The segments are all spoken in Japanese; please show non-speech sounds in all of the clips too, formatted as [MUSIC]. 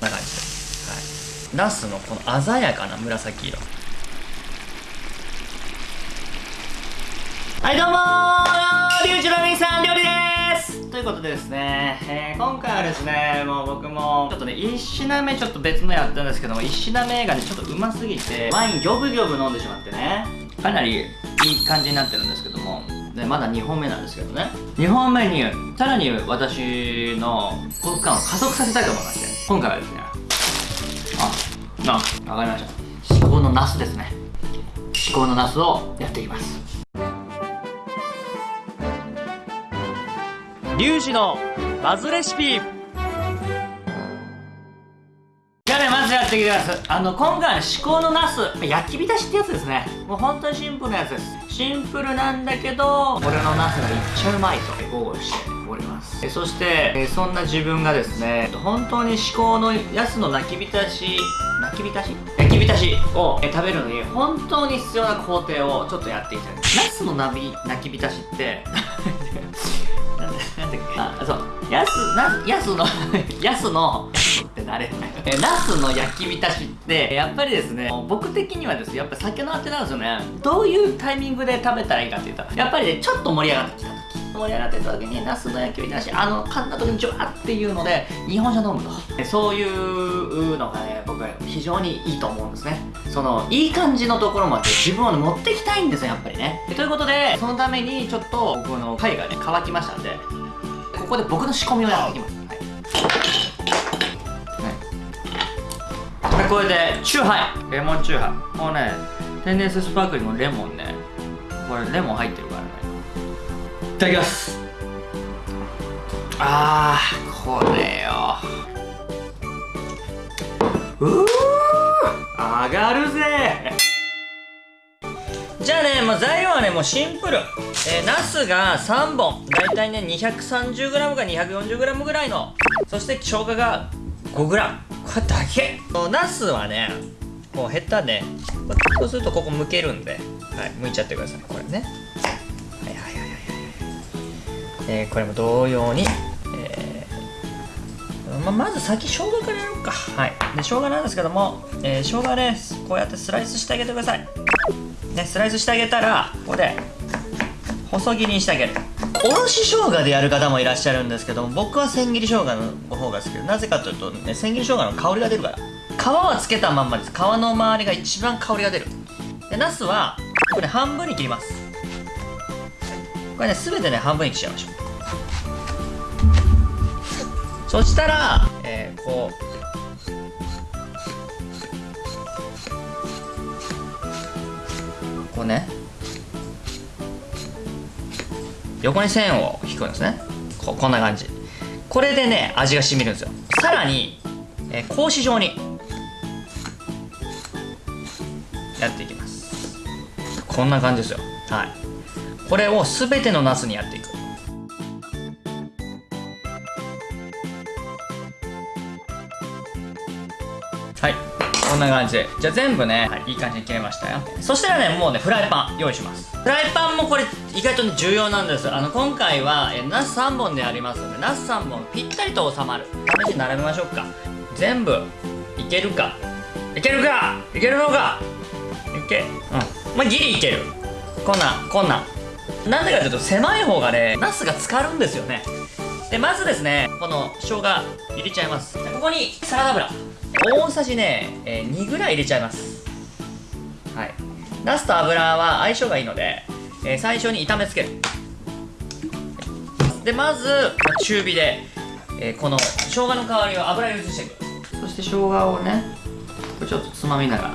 な感じで。はい。ナスのこの鮮やかな紫色。はいどうもー。リュウジのみさん料理です。ということでですね、えー、今回はですねもう僕もちょっとね1品目ちょっと別のやったんですけども1品目がねちょっとうますぎてワインギョブギョブ飲んでしまってねかなりいい感じになってるんですけどもでまだ2本目なんですけどね。2本目にさらに私の幸福感を加速させたいと思いまして。今回はですねああわかりました。至高のナスですね。至高のナスをやっていきます。リュウジのバズレシピ。じゃあねまずやっていきます。あの今回の至高のナス焼き浸しってやつですね。もう本当にシンプルなやつです。シンプルなんだけど俺のナスがいっちゃうまいと。豪語し。ております。えそしてえそんな自分がですね本当に至高のやつの泣き浸し泣き浸し？焼き浸し。をえ食べるのに本当に必要な工程をちょっとやっていきたい。ナスのなび泣き浸しって [LAUGHS] なんあそう。やすなやすの [LAUGHS] やすのって誰えナスの焼き浸しってやっぱりですね僕的にはですやっぱ酒のあてなんですよね。どういうタイミングで食べたらいいかっていうとやっぱりねちょっと盛り上がってきた時盛り上がってた時にナスの焼き浸しあの噛んだ時にジュワっていうので日本酒飲むと。そういうのがね僕は非常にいいと思うんですね。そのいい感じのところまで自分を持ってきたいんですよやっぱりね。ということでそのためにちょっと僕の貝がね乾きましたんでここで僕の仕込みをやっていきます、はい。ね、これでチューハイ。レモンチューハイ。もうね天然水スパークリングのレモンね。これレモン入ってるただきますあーこれようー上がるぜじゃあね、もう材料はね、もうシンプル。えー、ナスが3本。だいたいね、230g か 240g ぐらいの。そして生姜が 5g。これだけ。ナスはね、こうヘタで、そうするとここ剥けるんで、はい、剥いちゃってください。これね。えー、これも同様に、えーままず先生姜からやろうか。はい。で生姜なんですけども、えー、生姜ねこうやってスライスしてあげてください。ねスライスしてあげたらここで細切りにしてあげる。おろし生姜でやる方もいらっしゃるんですけども僕は千切り生姜の方が好きでなぜかというと、ね、千切り生姜の香りが出るから。皮はつけたまんまです。皮の周りが一番香りが出る。でナスはこれ、ね、半分に切ります。これね全てね半分に切っちゃいましょう。そしたら、えー、こう。こうね。横に線を引くんですね。ここんな感じ。これでね味が染みるんですよ。さらに、えー、格子状に。やっていきます。こんな感じですよ。はい。これを全てのナスにやっていく。んな感じ。でじゃあ全部ね、はい、いい感じに切れましたよ。そしたらねもうねフライパン用意します。フライパンもこれ意外とね重要なんです。あの今回はえナス3本でありますのでナス3本ぴったりと収まる。試しに並べましょうか。全部いけるか。いけるか。いけるのかいけ。うん。まあギリいける。こんなこんな。なんでかというと狭い方がねナスが浸かるんですよね。でまずですねこの生姜入れちゃいます。ここにサラダ油大さじね、えー、2ぐらい入れちゃいます。はい。ナスと油は相性がいいので、えー、最初に炒めつける。でまず中火で、えー、この生姜の代わりを油に移していく。そして生姜をねちょっとつまみながら。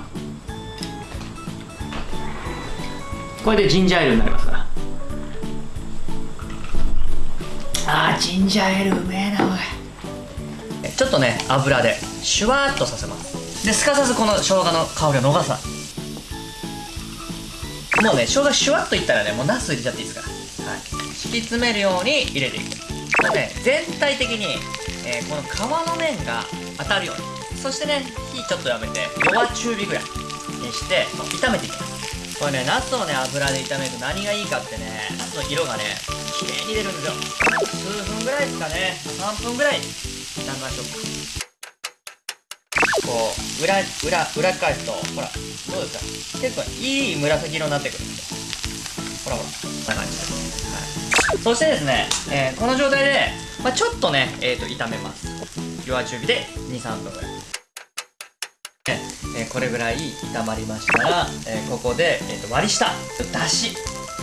これでジンジャーエールになりますから。あージンジャーエールうめえなおいちょっとね油で。シュワーっとさせます。ですかさずこの生姜の香りを逃さもうね生姜シュワッといったらねもうナス入れちゃっていいですから。はい。敷き詰めるように入れていく。これね全体的に、えー、この皮の面が当たるように。そしてね火ちょっとやめて弱中火ぐらいにして炒めていきます。これねナスをね油で炒めると何がいいかってねナスの色がね綺麗に出るんですよ。数分ぐらいですかね。3分ぐらい炒めましょうか。こう裏裏裏返すとほらどうですか結構いい紫色になってくるんですよほらほらこんな感じです、はい、そしてですね、えー、この状態で、まあ、ちょっとね、えーと、炒めます弱中火で23分ぐらいねえー、これぐらい炒まりましたら、えー、ここで、えーと、割り下だし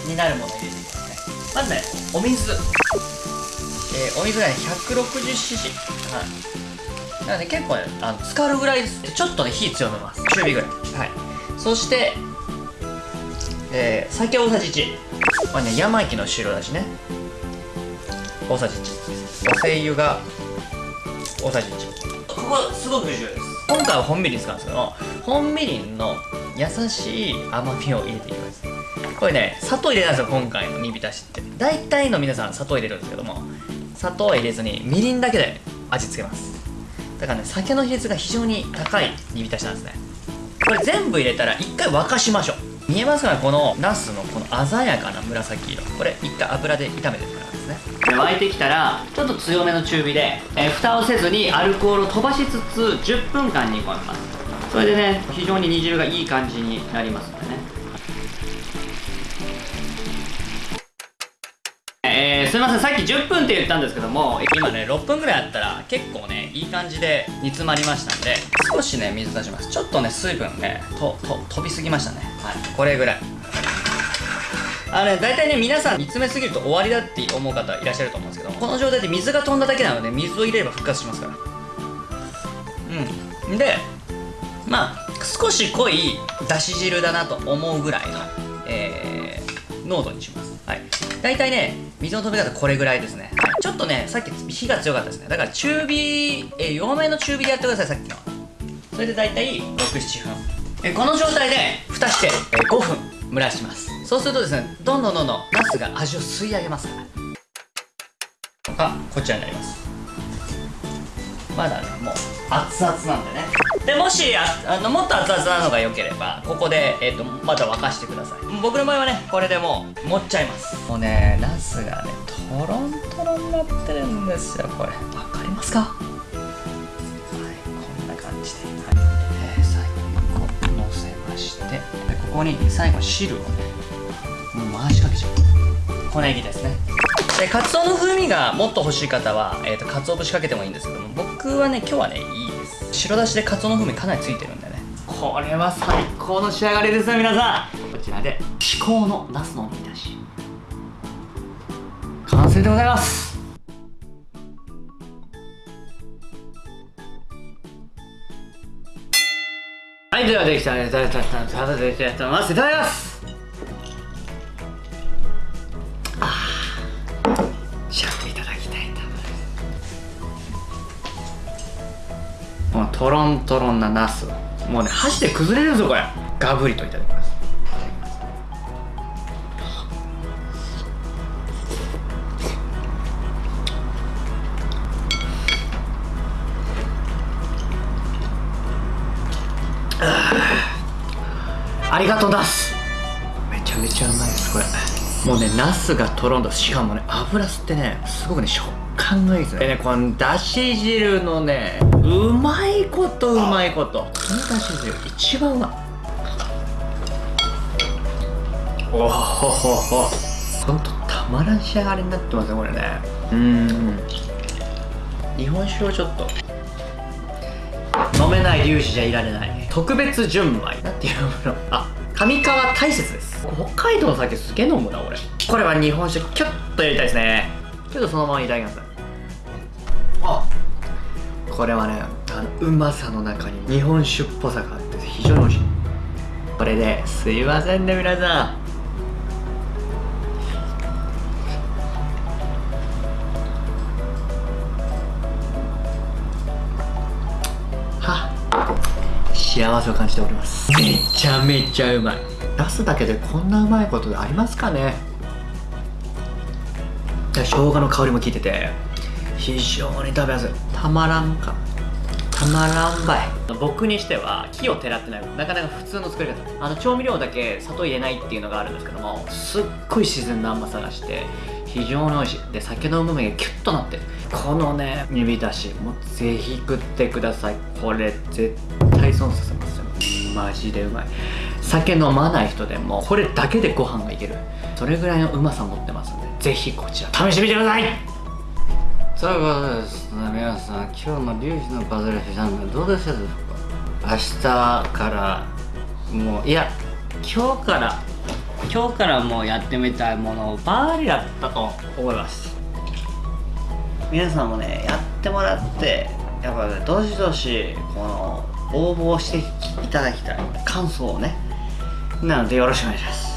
になるものを入れていきますねまずねお水、えー、お水がね 160cc はいなので結構ねあの浸かるぐらいですちょっとね火強めます。中火ぐらい。はい。そしてえー、酒大さじ1これね山木の白だしね。大さじ1お精油が大さじ1ここすごく重要です。今回は本みりん使うんですけど本みりんの優しい甘みを入れていきます。これね砂糖入れたんですよ今回の煮浸しって。大体の皆さん砂糖入れるんですけども砂糖は入れずにみりんだけで味付けますだからね酒の比率が非常に高い煮浸しなんですね。これ全部入れたら一回沸かしましょう。見えますかねこのナスのこの鮮やかな紫色。これ一回油で炒めてるからですね。で沸いてきたらちょっと強めの中火で、えー、蓋をせずにアルコールを飛ばしつつ10分間煮込みます。それでね非常に煮汁がいい感じになります。のでねすいませんさっき10分って言ったんですけども今ね6分ぐらいあったら結構ねいい感じで煮詰まりましたんで少しね水出しますちょっとね水分ねとと飛びすぎましたねはいこれぐらいあのね、大体ね、皆さん煮詰めすぎると終わりだって思う方いらっしゃると思うんですけどこの状態で水が飛んだだけなので、水を入れれば復活しますから。うん。で、まあ、少し濃いだし汁だなと思うぐらいの、えー、濃度にします。はい。大体ね、水の飛び方これぐらいですね。ちょっとね、さっき火が強かったですね。だから中火、え、弱めの中火でやってください、さっきの。それで大体6、7分。えこの状態で蓋して、え5分蒸らします。そうするとですね、どんどんどんどんナスが味を吸い上げますから。あ、こちらになります。まだね、もう熱々なんでね。でもしああのもっと熱々なのが良ければここで、えーと、また沸かしてください。僕の場合はねこれでもう持っちゃいます。もうねナスがねトロントロンになってるんですよこれ。分かりますか？はいこんな感じで、はい。えー、最後にこうのせましてでここに最後汁をねもう回しかけちゃう。小ネギですねでカツオの風味がもっと欲しい方は、えーと、と鰹節かけてもいいんですけども僕はね今日はねいいです。白だしでカツオの風味かなりついてるんでね。これは最高の仕上がりですよ皆さん。こちらで至高のナスの煮出し。完成でございます。はいではできたねたたたたたできたと思いますいただきますトロントロンなナスもうね箸で崩れるぞこれ。ガブリといただきます。ありがとうナス。めちゃめちゃうまいですこれ。もうねナスがとろんとしかもね油吸ってねすごくね食感がいいですね。でねこのだし汁のねうまいことうまいこと。このだし汁一番うまい。おほほほほ。んとたまらん仕上がりになってますねこれね。うん。日本酒をちょっと。飲めない粒子じゃいられない。特別純米。なんていうの。あ上川大雪です。北海道の酒すげえ飲むな俺。これは日本酒キュッとやりたいですね。ちょっとそのままいただきます。あこれはねあのうまさの中に日本酒っぽさがあって非常に美味しい。これですいませんね皆さん。幸せを感じております。めちゃめちゃうまい。出すだけでこんなうまいことありますかね。生姜の香りも効いてて非常に食べやすい。たまらんか。たまらんばい。僕にしては木をてらってないなかなか普通の作り方。あの調味料だけ砂糖入れないっていうのがあるんですけどもすっごい自然な甘さがして非常に美味しい。で酒のうまみがキュッとなってこのね煮浸しもうぜひ食ってください。これ絶対損させますよマジでうまい。酒飲まない人でもこれだけでご飯がいける。それぐらいのうまさ持ってますんでぜひこちら試してみてください。そういうことですね皆さん今日のリュウジのバズレシャンネルどうでしたでしょうか？明日からもういや今日から今日からもうやってみたいものをバーリだったと思います。皆さんもねやってもらってやっぱねどしどしこの応募していただきたい。感想をね。なのでよろしくお願いします。